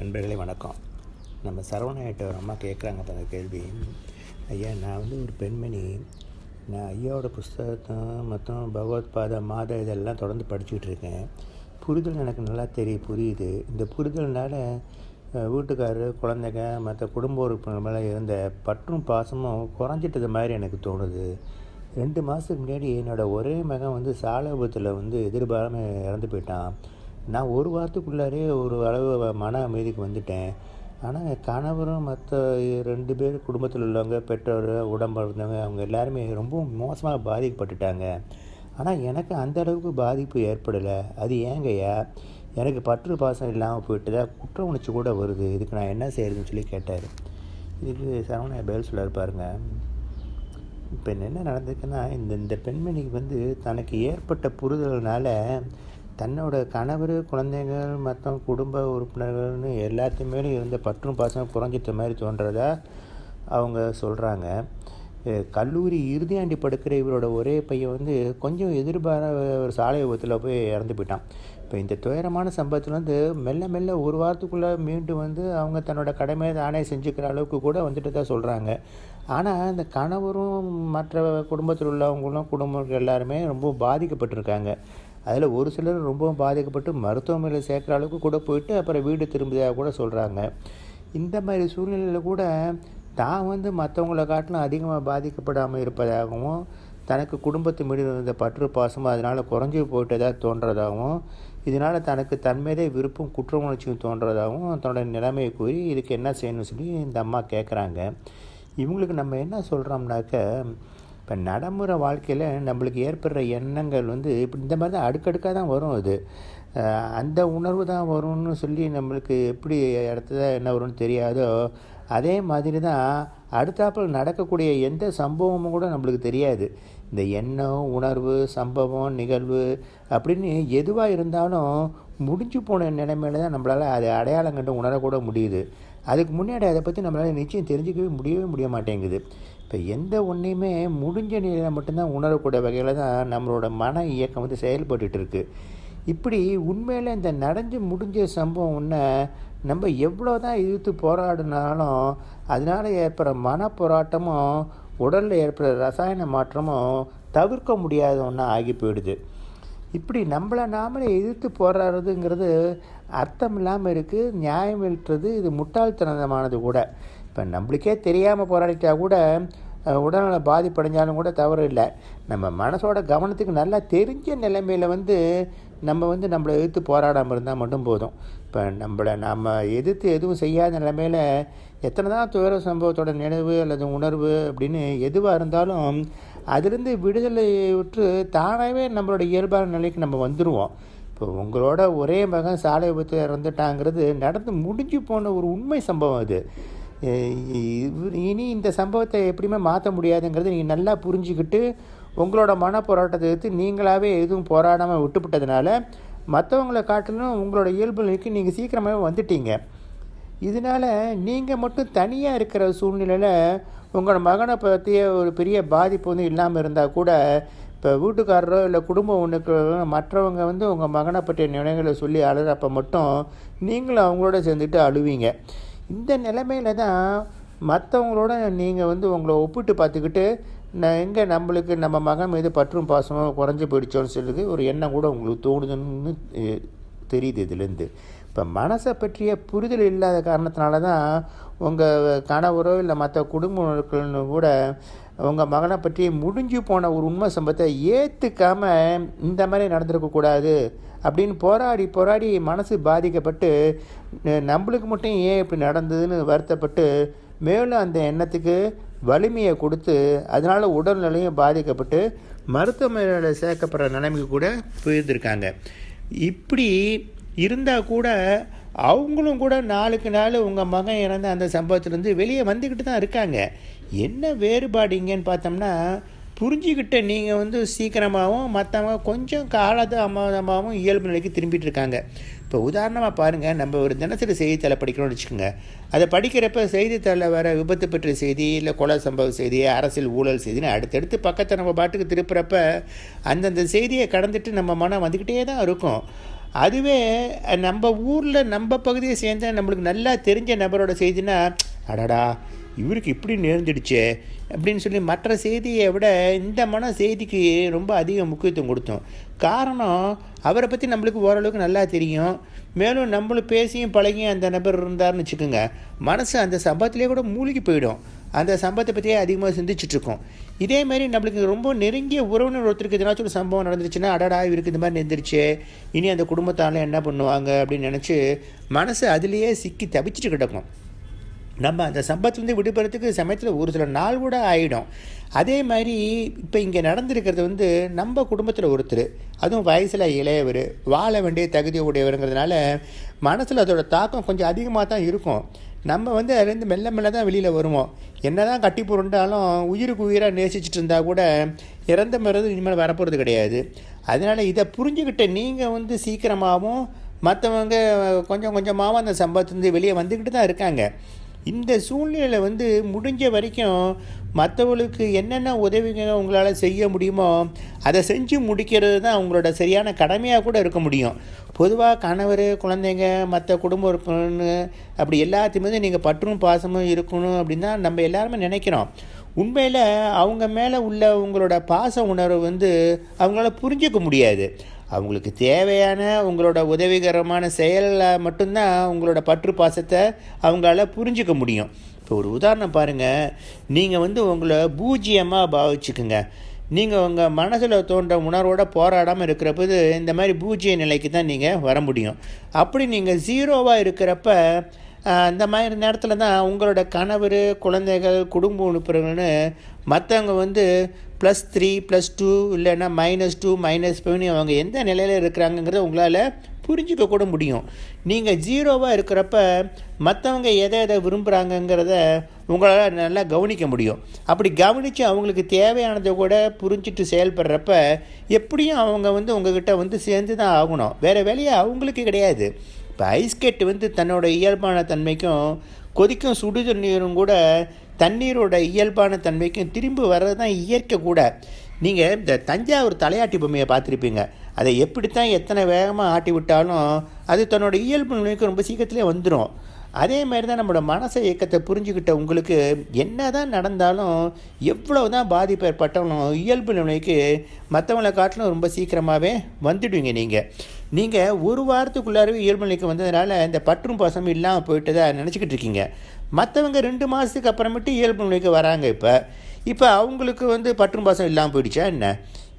நண்பர்களே வணக்கம். நம்ம சரவணாயிட்ட ஒரு அம்மா கேட்குறாங்க அந்த கேள்வி. ஐயா நான் வந்து ஒரு பெண்மணி. நான் ஐயாவோட புஸ்தகத்தை மற்றும் பகவத் மாத இதெல்லாம் தொடர்ந்து படிச்சுக்கிட்டு இருக்கேன். புரிதல் எனக்கு நல்லா தெரியும் புரியுது. இந்த புரிதல்னால வீட்டுக்காரர் குழந்தைங்க மற்ற குடும்ப உறுப்பினர் மேலே இருந்த பற்றும் பாசமும் குறைஞ்சிட்டது மாதிரி எனக்கு தோணுது. ரெண்டு மாதத்துக்கு முன்னாடி என்னோடய ஒரே மகன் வந்து சாலை விபத்தில் வந்து எதிர்பாராமல் இறந்து போயிட்டான். நான் ஒரு வாரத்துக்குள்ளாரே ஒரு அளவு மன அமைதிக்கு வந்துட்டேன். ஆனால் என் கணவரும் மற்ற ரெண்டு பேர் குடும்பத்தில் உள்ளவங்க பெற்றோர் உடம்பு இருந்தவங்க அவங்க எல்லாருமே ரொம்ப மோசமாக பாதிக்கப்பட்டுட்டாங்க. ஆனால் எனக்கு அந்த அளவுக்கு பாதிப்பு ஏற்படலை. அது ஏங்கய்யா? எனக்கு பற்று பாசம் இல்லாமல் போயிட்டுதா குற்ற உணர்ச்சி கூட வருது. இதுக்கு நான் என்ன செய்கிறதுன்னு சொல்லி கேட்டார். இதுக்கு சரவணா பதில் சொல்லார் பாருங்க. இப்போ என்ன நடந்திருக்குன்னா இந்த இந்த பெண்மணிக்கு வந்து தனக்கு ஏற்பட்ட புரிதல்னால தன்னோட கணவர் குழந்தைகள் மற்ற குடும்ப உறுப்பினர்கள்னு எல்லாத்தையுமே இருந்த பற்றும் பாசம் குறைஞ்சிட்ட மாதிரி தோன்றதா அவங்க சொல்கிறாங்க கல்லூரி இறுதியாண்டி படுக்கிற இவரோட ஒரே பையன் வந்து கொஞ்சம் எதிர்பார ஒரு சாலை விபத்தில் போய் இறந்து போயிட்டான். இப்போ இந்த துயரமான சம்பவத்தில் வந்து மெல்ல மெல்ல ஒரு வாரத்துக்குள்ளே மீண்டும் வந்து அவங்க தன்னோட கடமையை தானே செஞ்சுக்கிற அளவுக்கு கூட வந்துட்டு தான் சொல்கிறாங்க ஆனால் இந்த கணவரும் மற்ற குடும்பத்தில் உள்ளவங்களும் குடும்பங்கள் எல்லாருமே ரொம்ப பாதிக்கப்பட்டிருக்காங்க. அதில் ஒரு சிலர் ரொம்பவும் பாதிக்கப்பட்டு மருத்துவமனையில் சேர்க்குற அளவுக்கு கூட போயிட்டு அப்புறம் வீடு திரும்பியதாக கூட சொல்கிறாங்க இந்த மாதிரி சூழ்நிலையில் கூட தான் வந்து மற்றவங்கள காட்டிலும் அதிகமாக பாதிக்கப்படாமல் இருப்பதாகவும் தனக்கு குடும்பத்து மீது இருந்த பற்று பாசமும் அதனால் குறைஞ்சி போயிட்டதாக தோன்றதாகவும் இதனால் தனக்கு தன்மீதே விருப்பம் குற்ற உணர்ச்சியும் தோன்றதாகவும் தன்னோட நிலைமையை கூறி இதுக்கு என்ன செய்யணும்னு சொல்லி இந்த அம்மா கேட்குறாங்க இவங்களுக்கு நம்ம என்ன சொல்கிறோம்னாக்க இப்போ நடைமுறை வாழ்க்கையில் நம்மளுக்கு ஏற்படுற எண்ணங்கள் வந்து இப்படி இந்த மாதிரி தான் அடுக்கடுக்காக தான் வரும் அது. அந்த உணர்வு தான் வரும்னு சொல்லி நம்மளுக்கு எப்படி இடத்துல என்ன வரும்னு தெரியாதோ அதே மாதிரி தான் அடுத்தாப்பில் நடக்கக்கூடிய எந்த சம்பவமும் கூட நம்மளுக்கு தெரியாது. இந்த எண்ணம் உணர்வு சம்பவம் நிகழ்வு அப்படின்னு எதுவாக இருந்தாலும் முடிஞ்சு போன நிலைமையில தான் நம்மளால் அதை அடையாளம் கண்டு உணரக்கூட முடியுது. அதுக்கு முன்னாடி அதை பற்றி நம்மளால் நிச்சயம் தெரிஞ்சுக்கவே முடியவே முடிய மாட்டேங்குது. இப்போ எந்த ஒன்றையுமே முடிஞ்ச நிலையில் மட்டும்தான் உணரக்கூடிய வகையில் தான் நம்மளோட மன இயக்கம் வந்து செயல்பட்டுட்டு இருக்கு. இப்படி உண்மையில் இந்த நடந்து முடிஞ்ச சம்பவம் ஒன்று நம்ம எவ்வளோ தான் எதிர்த்து போராடினாலும் அதனால் ஏற்படுற மன போராட்டமும் உடலில் ஏற்படுற ரசாயன மாற்றமும் தவிர்க்க முடியாத ஒன்றா ஆகி போயிடுது. இப்படி நம்மளை நாமளே எதிர்த்து போராடுறதுங்கிறது அர்த்தம் இல்லாமல் இருக்குது நியாயம் இருக்கிறது இது முட்டாள்தனமானது கூட. இப்போ நம்மளுக்கே தெரியாமல் போராடிட்டா கூட உடல்நலம் உடல்நல பாதிப்படைஞ்சாலும் கூட தவறு இல்லை. நம்ம மனசோட கவனத்துக்கு நல்லா தெரிஞ்ச நிலைமையில் வந்து நம்ம வந்து நம்மளை எதிர்த்து போராடாமல் இருந்தால் மட்டும் போதும். இப்போ நம்மளை நம்ம எதிர்த்து எதுவும் செய்யாத நிலைமையில் எத்தனை தான் துயர சம்பவத்தோட நினைவு அல்லது உணர்வு அப்படின்னு எதுவாக இருந்தாலும் அதிலிருந்து விடுதலை விட்டு தானாகவே நம்மளோட இயல்பான நிலைக்கு நம்ம வந்துடுவோம் இப்போ உங்களோட ஒரே மகன் சாலை விபத்து இறந்துட்டாங்கிறது நடந்து முடிஞ்சு போன ஒரு உண்மை சம்பவம் அது. இனி இந்த சம்பவத்தை எப்படியுமே மாற்ற முடியாதுங்கிறது நீங்கள் நல்லா புரிஞ்சுக்கிட்டு உங்களோட மன போராட்டத்தை எடுத்து நீங்களாகவே எதுவும் போராடாமல் விட்டுவிட்டதுனால மற்றவங்களை காட்டிலும் உங்களோட இயல்பு நிலைக்கு நீங்கள் சீக்கிரமாகவே வந்துட்டீங்க. இதனால் நீங்கள் மட்டும் தனியாக இருக்கிற சூழ்நிலையில் உங்களோட மகனை பற்றிய ஒரு பெரிய பாதிப்பு வந்து இல்லாமல் இருந்தால் கூட இப்போ வீட்டுக்காரரோ இல்லை குடும்பம் ஒன்றுக்கு மற்றவங்க வந்து உங்கள் மகனை பற்றிய நினைவுகளை சொல்லி அழுறப்ப மட்டும் நீங்களும் அவங்களோட சேர்ந்துட்டு அழுவீங்க. இந்த நிலைமையில தான் மற்றவங்களோட நீங்கள் வந்து உங்களை ஒப்பிட்டு பார்த்துக்கிட்டு நான் எங்கே நம்மளுக்கு நம்ம மகன் மீது பற்றும் பாசமும் குறைஞ்சி போயிடுச்சோன்னு சொல்லுது ஒரு எண்ணம் கூட உங்களுக்கு தோணுதுன்னு தெரியுது இதுலேருந்து இப்போ மனசை பற்றிய புரிதல் இல்லாத காரணத்தினால தான் உங்கள் கணவரோ இல்லை மற்ற குடும்பங்கள்னு கூட உங்கள் மகனை பற்றி முடிஞ்சு போன ஒரு உண்மை சம்பவத்தை ஏற்றுக்காமல் இந்த மாதிரி நடந்திருக்கக்கூடாது அப்படின்னு போராடி போராடி மனசு பாதிக்கப்பட்டு நம்மளுக்கு மட்டும் ஏன் இப்படி நடந்ததுன்னு வருத்தப்பட்டு மேலும் அந்த எண்ணத்துக்கு வலிமையை கொடுத்து அதனால் உடல்நிலையும் பாதிக்கப்பட்டு மருத்துவமனையில் சேர்க்கப்படுற நிலைமைக்கு கூட போயிருந்திருக்காங்க. இப்படி இருந்தால் கூட அவங்களும் கூட நாளுக்கு நாள் உங்கள் மகன் இறந்த அந்த சம்பவத்திலேருந்து வெளியே வந்துக்கிட்டு தான் இருக்காங்க. என்ன வேறுபாடு இங்கேன்னு பார்த்தோம்னா புரிஞ்சுக்கிட்ட நீங்கள் வந்து சீக்கிரமாகவும் மற்றவங்க கொஞ்சம் காலதாமதமாகவும் இயல்பு நிலைக்கு திரும்பிட்டு இருக்காங்க இப்போ உதாரணமாக பாருங்கள் நம்ம ஒரு தினசரி செய்தித்தாளை படிக்கிறோம்னு வச்சுக்கோங்க. அதை படிக்கிறப்ப செய்தித்தாளில் வர விபத்து பற்றிய செய்தி இல்லை கொலை சம்பவ செய்தி அரசியல் ஊழல் செய்தின்னு அடுத்தடுத்து பக்கத்தை நம்ம பாட்டுக்கு திருப்புறப்ப அந்தந்த செய்தியை கடந்துட்டு நம்ம மனம் வந்துக்கிட்டே தான் இருக்கும். அதுவே நம்ம ஊரில் நம்ம பகுதியை சேர்ந்த நம்மளுக்கு நல்லா தெரிஞ்ச நபரோட செய்தினா அடடா இவருக்கு இப்படி நேர்ந்துடுச்சே அப்படின்னு சொல்லி மற்ற செய்தியை விட இந்த மன செய்திக்கு ரொம்ப அதிக முக்கியத்துவம் கொடுத்தோம். காரணம் அவரை பற்றி நம்மளுக்கு ஓரளவுக்கு நல்லா தெரியும். மேலும் நம்மளும் பேசியும் பழகியும் அந்த நபர் இருந்தார்னு வச்சுக்கோங்க. மனசு அந்த சம்பவத்திலே கூட மூழ்கி போயிடும். அந்த சம்பவத்தை பற்றியே அதிகமாக சிந்திச்சிட்ருக்கோம் இதே மாதிரி நம்மளுக்கு ரொம்ப நெருங்கிய உறவினர் ஒருத்தருக்கு எதனாச்சும் ஒரு சம்பவம் நடந்துருச்சுன்னா அடடா இவருக்கு இந்த மாதிரி நேர்ந்துருச்சு. இனி அந்த குடும்பத்தால் என்ன பண்ணுவாங்க அப்படின்னு நினச்சி மனசு அதுலேயே சிக்கி தவிச்சிட்டு கிடக்கும். நம்ம அந்த சம்பத்துலேருந்து விடுபடுறதுக்கு சமயத்தில் ஒரு சில நாள் கூட ஆகிடும் அதே மாதிரி இப்போ இங்கே நடந்திருக்கிறது வந்து நம்ம குடும்பத்தில் ஒருத்தர் அதுவும் வயசில் இளையவர் வாழ வேண்டிய தகுதி உடையவருங்கிறதுனால மனசில் அதோட தாக்கம் கொஞ்சம் அதிகமாக தான் இருக்கும். நம்ம வந்து அதுலேருந்து மெல்ல மெல்ல தான் வெளியில் வருவோம். என்ன தான் கட்டி புரண்டாலும் உயிருக்கு உயிராக நேசிச்சுட்டு இருந்தால் கூட இறந்த மருந்து இனிமேல் வரப்போகிறது கிடையாது. அதனால் இதை புரிஞ்சுக்கிட்ட நீங்கள் வந்து சீக்கிரமாகவும் மற்றவங்க கொஞ்சம் கொஞ்சமாகவும் அந்த சம்பவத்துலேருந்து வெளியே வந்துக்கிட்டு தான் இருக்காங்க. இந்த சூழ்நிலையில் வந்து முடிஞ்ச வரைக்கும் மற்றவங்களுக்கு என்னென்ன உதவிங்க உங்களால் செய்ய முடியுமோ அதை செஞ்சு முடிக்கிறது தான் அவங்களோட சரியான கடமையாக கூட இருக்க முடியும். பொதுவாக கணவர் குழந்தைங்க மற்ற குடும்ப உறுப்பினர் அப்படி எல்லாத்தையுமே நீங்கள் பற்றும் பாசமும் இருக்கணும் அப்படின்னு தான் நம்ம எல்லாருமே நினைக்கிறோம். உண்மையில் அவங்க மேலே உள்ள உங்களோட பாச உணர்வு வந்து அவங்களால புரிஞ்சிக்க முடியாது. அவங்களுக்கு தேவையான உங்களோட உதவிகரமான செயலில் மட்டும்தான் உங்களோட பற்று பாசத்தை அவங்களால புரிஞ்சிக்க முடியும். இப்போ ஒரு உதாரணம் பாருங்கள் நீங்கள் வந்து உங்களை பூஜ்ஜியமாக பாவிச்சுக்குங்க. நீங்கள் உங்கள் மனசில் தோன்ற உணர்வோட போராடாமல் இருக்கிறப்போது இந்த மாதிரி பூஜ்ஜிய நிலைக்கு தான் நீங்கள் வர முடியும். அப்படி நீங்கள் ஜீரோவாக இருக்கிறப்ப அந்த மாதிரி நேரத்தில் தான் உங்களோட கணவர் குழந்தைகள் குடும்ப உறுப்பினர்கள்னு மற்றவங்க வந்து ப்ளஸ் த்ரீ ப்ளஸ் டூ இல்லைன்னா மைனஸ் டூ மைனஸ் ஃபைவ்னு அவங்க எந்த நிலையில் இருக்கிறாங்கங்கிறத உங்களால் புரிஞ்சிக்க கூட முடியும். நீங்கள் ஜீரோவாக இருக்கிறப்ப மற்றவங்க எதை எதை விரும்புகிறாங்கங்கிறத உங்களால் நல்லா கவனிக்க முடியும். அப்படி கவனித்து அவங்களுக்கு தேவையானதை கூட புரிஞ்சிட்டு செயல்படுறப்ப எப்படியும் அவங்க வந்து உங்ககிட்ட வந்து சேர்ந்து தான் ஆகணும். வேறு வேலையை அவங்களுக்கு கிடையாது. இப்போ ஐஸ்கெட் வந்து தன்னோட இயல்பான தன்மைக்கும் கொதிக்கும் சுடு தண்ணீரும் கூட தண்ணீரோட இயல்பான தன்மைக்கும் திரும்பி வர்றது தான் இயற்கை கூட. நீங்கள் இந்த தஞ்சாவூர் தலையாட்டி பொம்மையை பார்த்துருப்பீங்க. அதை எப்படித்தான் எத்தனை வேகமாக ஆட்டி விட்டாலும் அது தன்னோட இயல்பு நிலைக்கு ரொம்ப சீக்கிரத்துலேயே வந்துடும் அதே மாதிரி தான் நம்மளோட மனசை இயக்கத்தை புரிஞ்சுக்கிட்ட உங்களுக்கு என்ன தான் நடந்தாலும் எவ்வளோ தான் பாதிப்பு ஏற்பட்டாலும் இயல்பு நிலைக்கு மற்றவங்களை காட்டிலும் ரொம்ப சீக்கிரமாகவே வந்துடுவீங்க நீங்கள் நீங்கள் ஒரு வாரத்துக்குள்ளாரவே இயல்பு நிலைக்கு வந்ததுனால இந்த பற்றும் பாசமும் இல்லாமல் போயிட்டு தான் நினச்சிக்கிட்டு இருக்கீங்க. மற்றவங்க ரெண்டு மாதத்துக்கு அப்புறமேட்டு இயல்பு நிலைக்கு வராங்க இப்போ. இப்போ அவங்களுக்கு வந்து பற்றும் பாசம் இல்லாமல் போயிடுச்சா என்ன?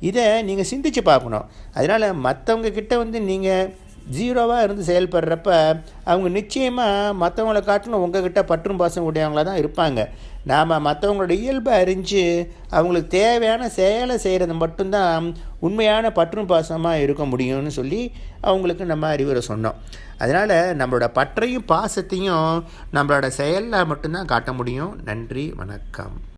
இதை நீங்கள் சிந்தித்து பார்க்கணும். அதனால் மற்றவங்க கிட்ட வந்து நீங்கள் ஜீரோவாக இருந்து செயல்படுறப்ப அவங்க நிச்சயமாக மற்றவங்களை காட்டிலும் உங்ககிட்ட பற்றும் பாசம் உடையவங்களாக தான் இருப்பாங்க. நாம் மற்றவங்களோட இயல்பை அறிஞ்சு அவங்களுக்கு தேவையான செயலை செய்கிறது மட்டும்தான் உண்மையான பற்றும் பாசமாக இருக்க முடியும்னு சொல்லி அவங்களுக்கு நம்ம அறிவுரை சொன்னோம். அதனால் நம்மளோட பற்றையும் பாசத்தையும் நம்மளோட செயலில் மட்டும்தான் காட்ட முடியும். நன்றி வணக்கம்.